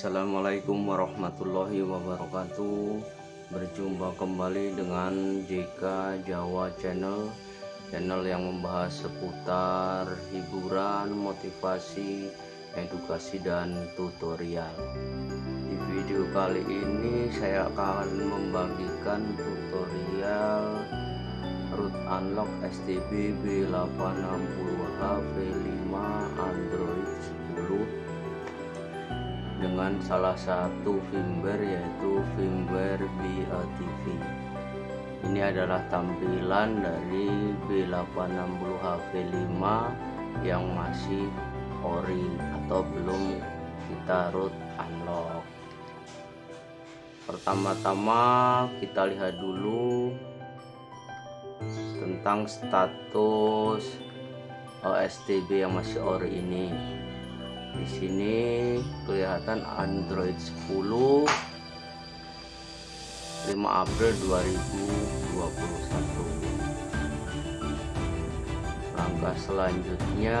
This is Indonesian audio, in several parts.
Assalamualaikum warahmatullahi wabarakatuh. Berjumpa kembali dengan JK Jawa Channel Channel yang membahas seputar hiburan, motivasi, edukasi, dan tutorial. Di video kali ini saya akan membagikan tutorial root unlock STB B860 HV5 Android. 10 dengan salah satu firmware yaitu firmware BLTV ini adalah tampilan dari B860HV5 yang masih ori atau belum kita root unlock. Pertama-tama kita lihat dulu tentang status OSTB yang masih ori ini di sini kelihatan Android 10 5 April 2021 langkah selanjutnya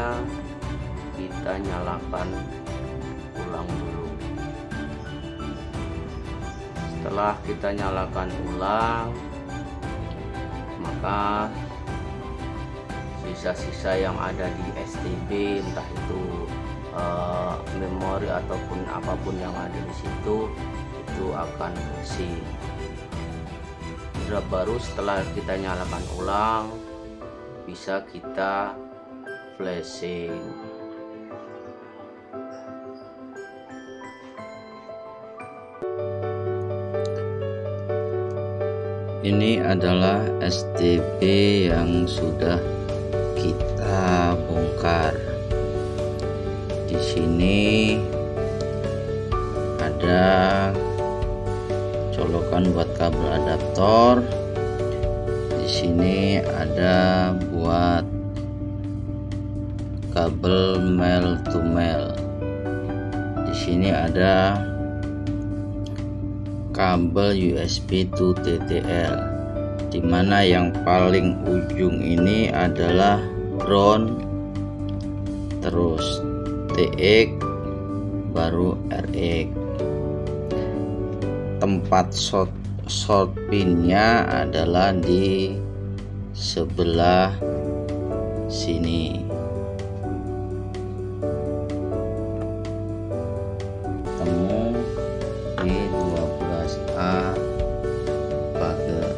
kita nyalakan ulang dulu. Setelah kita nyalakan ulang maka sisa-sisa yang ada di STB entah itu uh, memori ataupun apa pun yang ada di situ itu akan bersih baru setelah kita nyalakan ulang bisa kita flashing. Ini adalah STB yang sudah kita bongkar di sini ada colokan buat kabel adaptor. Di sini ada buat kabel male to male di sini ada kabel USB to TTL di mana yang paling ujung ini adalah ground terus TX baru RX tempat short short pinnya adalah di sebelah sini. Temu di 12A pagar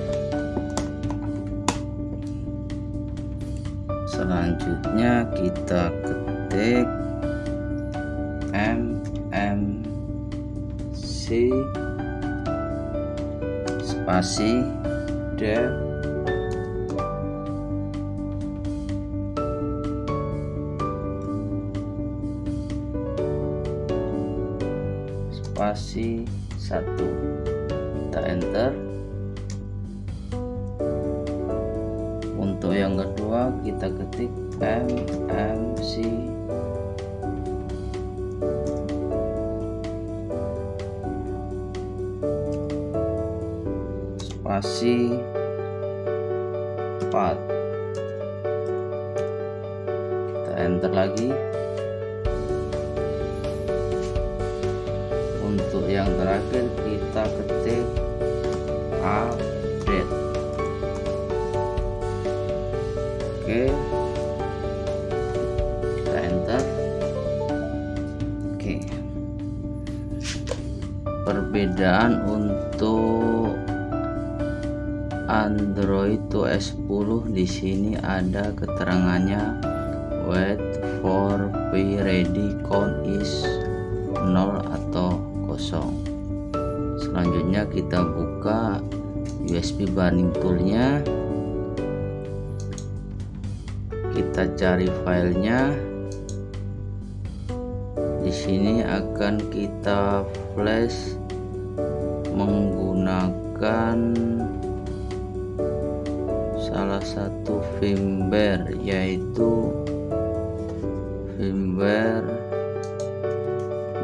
selanjutnya kita ketik C spasi D. Spasi 1 kita enter. Untuk yang kedua kita ketik MMC spasi 4 kita enter lagi. Untuk yang terakhir kita ketik update. Oke. Kita enter. Oke. Perbedaan untuk Android to S10 di sini ada keterangannya. Wait for be ready count is 0 atau kosong. Selanjutnya kita buka USB burning toolnya. Kita cari filenya. Di sini akan kita flash menggunakan satu firmware yaitu firmware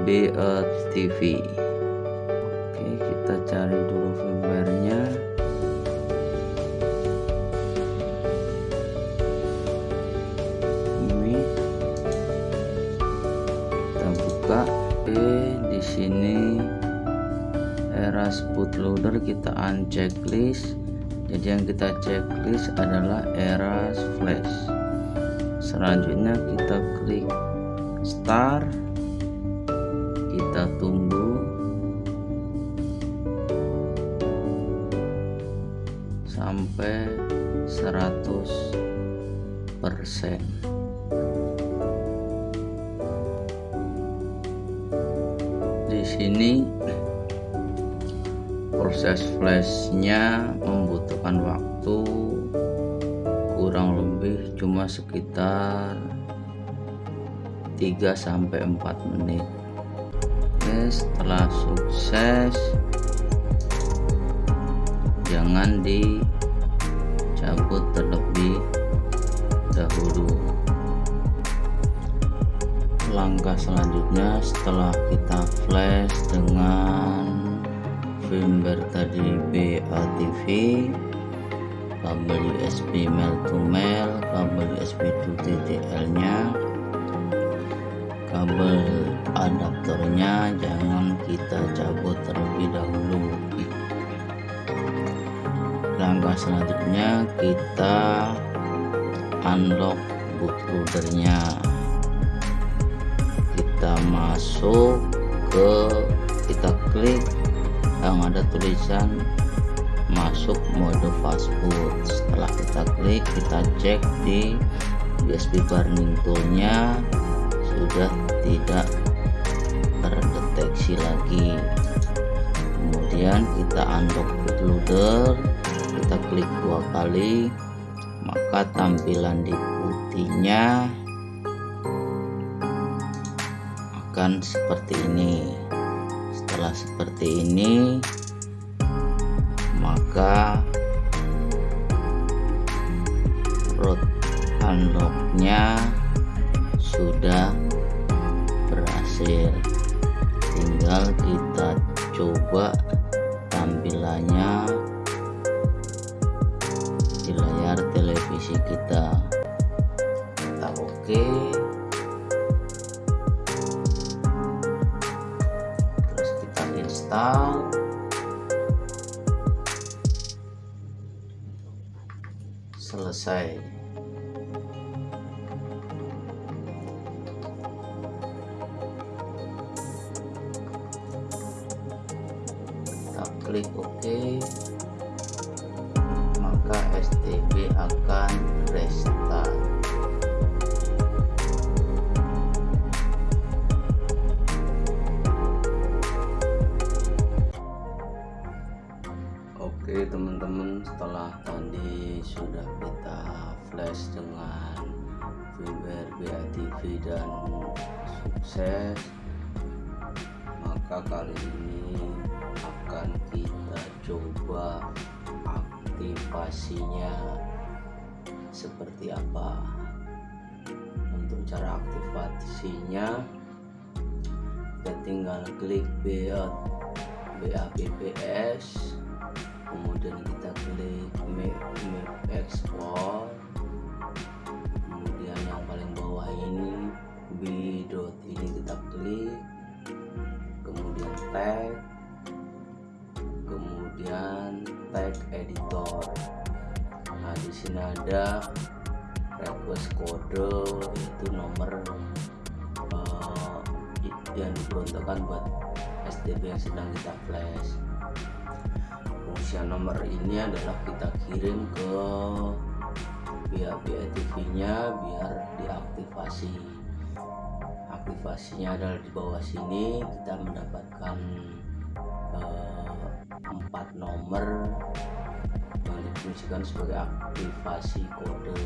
BLTV oke kita cari dulu firmwarenya. Ini kita buka. Oke di sini bootloader kita unchecklist jadi yang kita checklist adalah era flash. Selanjutnya kita klik start. Kita tunggu. Sampai 100 persen. Di sini proses flashnya membutuhkan waktu kurang lebih cuma sekitar 3 sampai 4 menit. Oke setelah sukses jangan dicabut terlebih dahulu. Langkah selanjutnya setelah kita flash dengan firmware tadi BATV kabel USB mail to mail kabel USB to TTL nya kabel adaptornya jangan kita cabut terlebih dahulu. Langkah selanjutnya kita unlock bootloadernya kita masuk ke kita klik yang ada tulisan masuk mode fastboot setelah kita klik kita cek di USB burning toolnya. Sudah tidak terdeteksi lagi. Kemudian kita unlock bootloader. Kita klik dua kali maka tampilan di putihnya akan seperti ini setelah seperti ini maka root unlocknya sudah berhasil tinggal kita coba tampilannya di layar televisi kita kita oke okay. Install selesai. Kita klik OK. maka Oke teman-teman setelah tadi sudah kita flash dengan firmware BITV dan sukses maka kali ini akan kita coba aktivasinya seperti apa. Untuk cara aktivasinya kita tinggal klik BAPPS kemudian kita klik map, map export. Kemudian yang paling bawah ini b dot ini kita klik. Kemudian tag. Kemudian tag editor. Nah di sini ada request kode itu nomor uh, yang diperuntukkan buat STB yang sedang kita flash fungsi nomor ini adalah kita kirim ke pihak BITV nya biar diaktifasi. Aktivasinya adalah di bawah sini. Kita mendapatkan empat uh, nomor yang difungsikan sebagai aktivasi kode.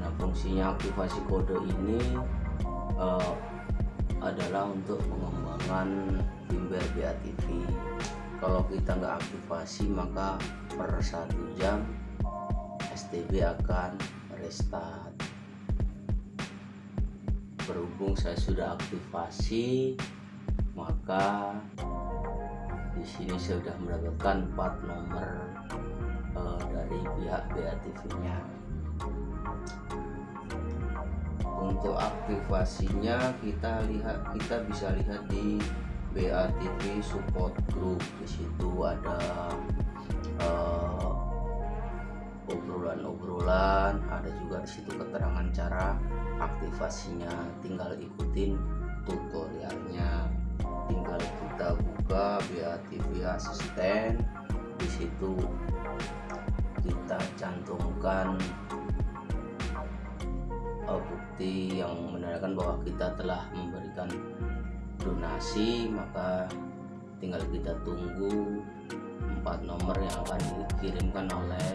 Nah fungsinya aktivasi kode ini uh, adalah untuk pengembangan firmware BATV kalau kita nggak aktivasi maka per satu jam STB akan restart. Berhubung saya sudah aktivasi maka di sini saya sudah mendapatkan empat nomor uh, dari pihak BATV nya untuk aktivasinya kita lihat kita bisa lihat di BATV support group. Di situ ada uh, obrolan-obrolan ada juga di situ keterangan cara aktivasinya. Tinggal ikutin tutorialnya. Tinggal kita buka BATV asisten. Di situ kita cantumkan uh, bukti yang menandakan bahwa kita telah memberikan donasi maka tinggal kita tunggu empat nomor yang akan dikirimkan oleh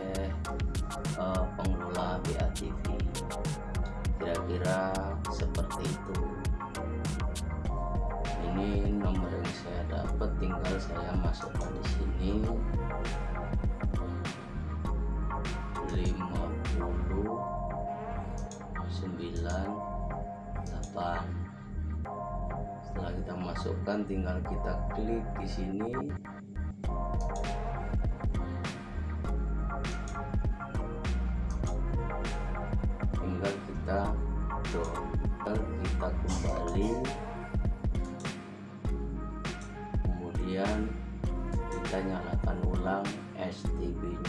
uh, pengelola BATV kira-kira seperti itu. Ini nomor yang saya dapat tinggal saya masukkan di sini. 50 98 setelah kita masukkan tinggal kita klik di sini. Tinggal kita download kita kembali. Kemudian kita nyalakan ulang STB nya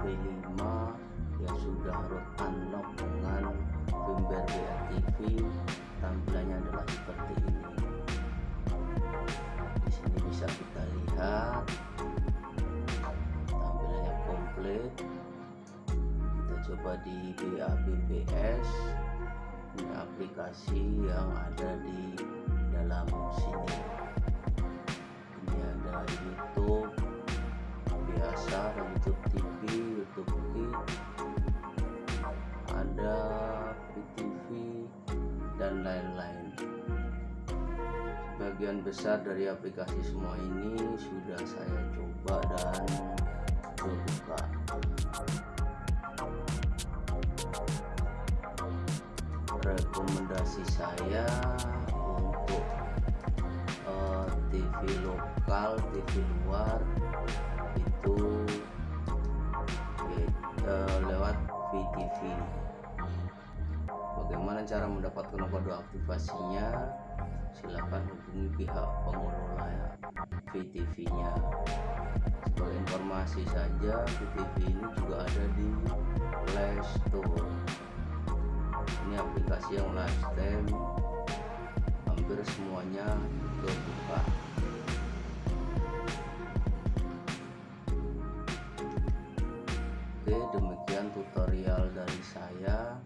B860HV5 yang sudah root unlock dengan firmware BATV tampilannya adalah seperti ini. Di sini bisa kita lihat. Tampilannya komplit. Kita coba di BABBS ini aplikasi yang ada di dalam sini. Ini ada YouTube. Biasa YouTube TV Kids ada VTV dan lain-lain. Sebagian besar dari aplikasi semua ini sudah saya coba dan terbuka rekomendasi saya untuk uh, eh, TV lokal TV luar VTV bagaimana cara mendapatkan kode aktivasinya? Silahkan hubungi pihak pengelola VTV nya sebagai informasi saja VTV ini juga ada di Play Store. Ini aplikasi yang lifetime hampir semuanya terbuka. Oke demikian saya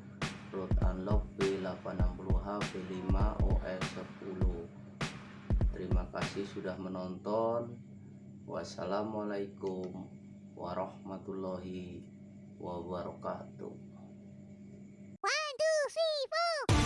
root unlock B860H B5 OS 10 terima kasih sudah menonton. Wassalamualaikum warahmatullahi wabarakatuh. Three, four.